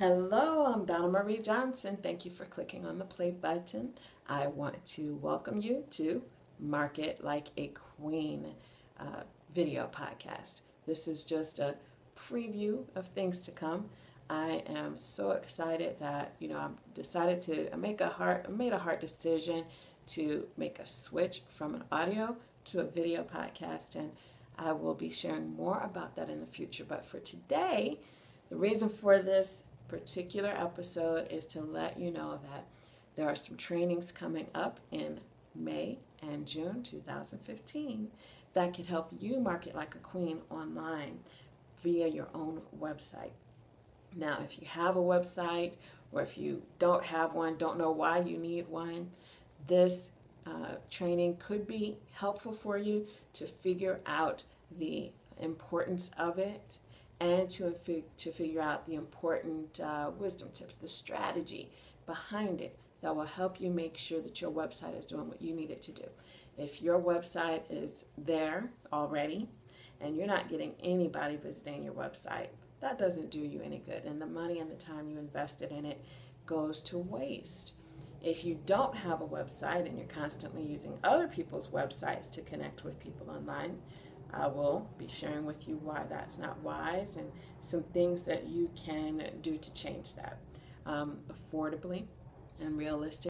Hello, I'm Donna Marie Johnson. Thank you for clicking on the play button. I want to welcome you to Market Like a Queen uh, video podcast. This is just a preview of things to come. I am so excited that you know I've decided to make a hard made a hard decision to make a switch from an audio to a video podcast and I will be sharing more about that in the future. But for today, the reason for this particular episode is to let you know that there are some trainings coming up in May and June 2015 that could help you market like a queen online via your own website. Now, if you have a website or if you don't have one, don't know why you need one, this uh, training could be helpful for you to figure out the importance of it and to, to figure out the important uh, wisdom tips, the strategy behind it that will help you make sure that your website is doing what you need it to do. If your website is there already and you're not getting anybody visiting your website, that doesn't do you any good. And the money and the time you invested in it goes to waste. If you don't have a website and you're constantly using other people's websites to connect with people online, I will be sharing with you why that's not wise and some things that you can do to change that um, affordably and realistic.